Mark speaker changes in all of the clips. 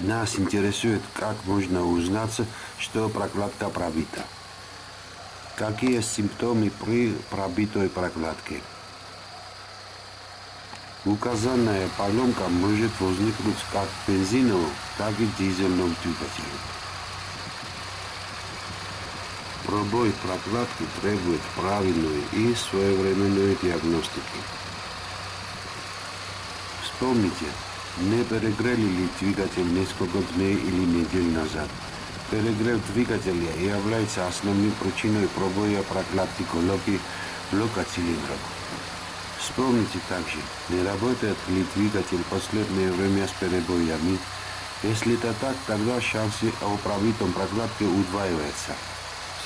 Speaker 1: Нас интересует, как можно узнать, что прокладка пробита. Какие симптомы при пробитой прокладке? Указанная поломка может возникнуть как в бензиновом, так и в дизельном. Пробой прокладки требует правильной и своевременной диагностики. Вспомните, не перегрели ли двигатель несколько дней или недель назад. Перегрев двигателя является основной причиной пробоя прокладки колонки блока цилиндров. Вспомните также, не работает ли двигатель последнее время с перебоями. Если это так, тогда шансы о пробитом прокладке удваиваются.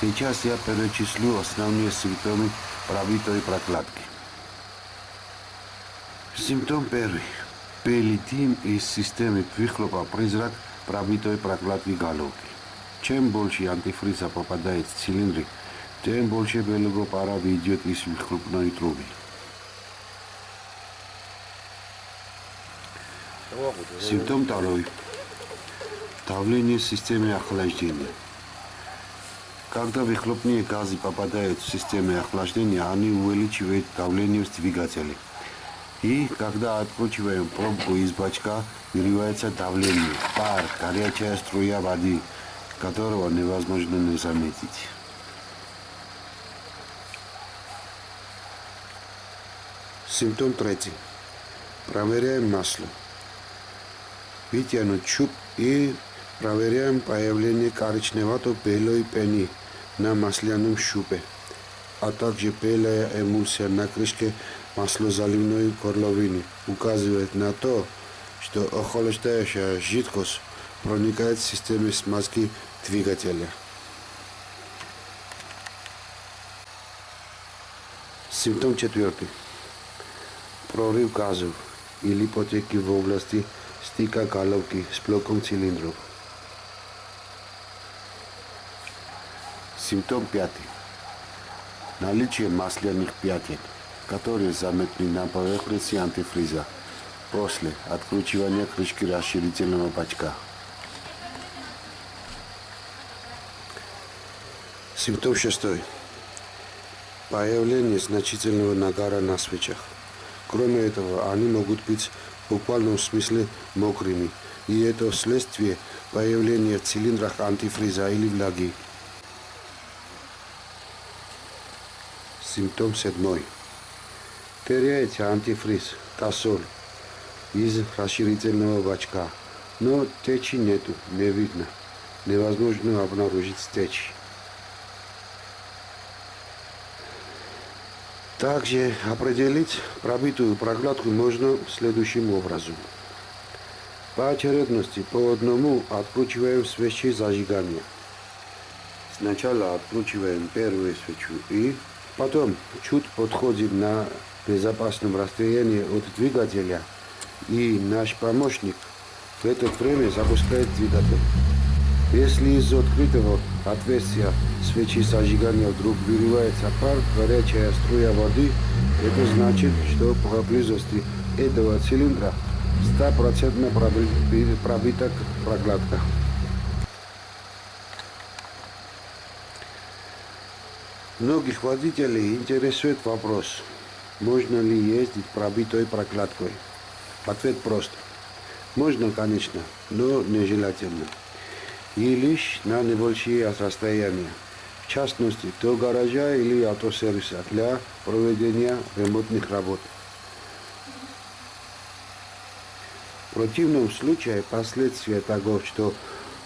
Speaker 1: Сейчас я перечислю основные симптомы пробитой прокладки. Симптом первый. Белый из системи выхлопа призрак пробитой прокладки галоки. Чем больше антифриза попадает в цилиндры, тем больше белого пара выйдет из выхлопной трубы. Симптом второй. Давление системы охлаждения. Когда выхлопные газы попадают в систему охлаждения, они увеличивают давление в двигателе. И когда откручиваем пробку из бачка, выливается давление, пар, горячая струя воды, которого невозможно не заметить. Симптом третий. Проверяем масло вытянуть чуб и проверяем появление коричневато-белой пены на масляном щупе, а также белая эмульсия на крышке маслозаливной горловины указывает на то, что охлаждающая жидкость проникает в систему смазки двигателя. Симптом четвертый. Прорыв газов или потеки в области стика головки с блоком цилиндров. Симптом пятый. Наличие масляных пятен, которые заметны на поверхности антифриза после откручивания крышки расширительного бачка. Симптом шестой. Появление значительного нагара на свечах. Кроме этого, они могут быть в буквальном смысле мокрыми, и это вследствие появления в цилиндрах антифриза или влаги. Симптом седьмой. Теряется антифриз, косоль из расширительного бачка, но течи нету, не видно. Невозможно обнаружить течь. Также определить пробитую прокладку можно следующим образом. По очередности по одному откручиваем свечи зажигания. Сначала откручиваем первую свечу и потом чуть подходим на безопасном расстоянии от двигателя и наш помощник в это время запускает двигатель. Если из открытого отверстия свечи зажигания вдруг выливается пар, горячая струя воды, это значит, что поблизости этого цилиндра стопроцентно пробита прокладка. Многих водителей интересует вопрос, можно ли ездить пробитой прокладкой. Ответ прост. Можно, конечно, но нежелательно и лишь на небольшие расстояния, в частности до гаража или автосервиса для проведения ремонтных работ. В противном случае последствия того, что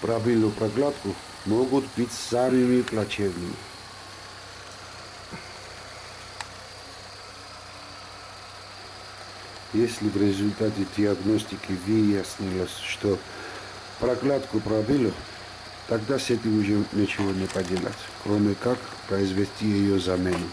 Speaker 1: пробили прокладку, могут быть самыми плачевными. Если в результате диагностики выяснилось, что прокладку пробили, Тогда с этим уже ничего не поделать, кроме как произвести ее замену.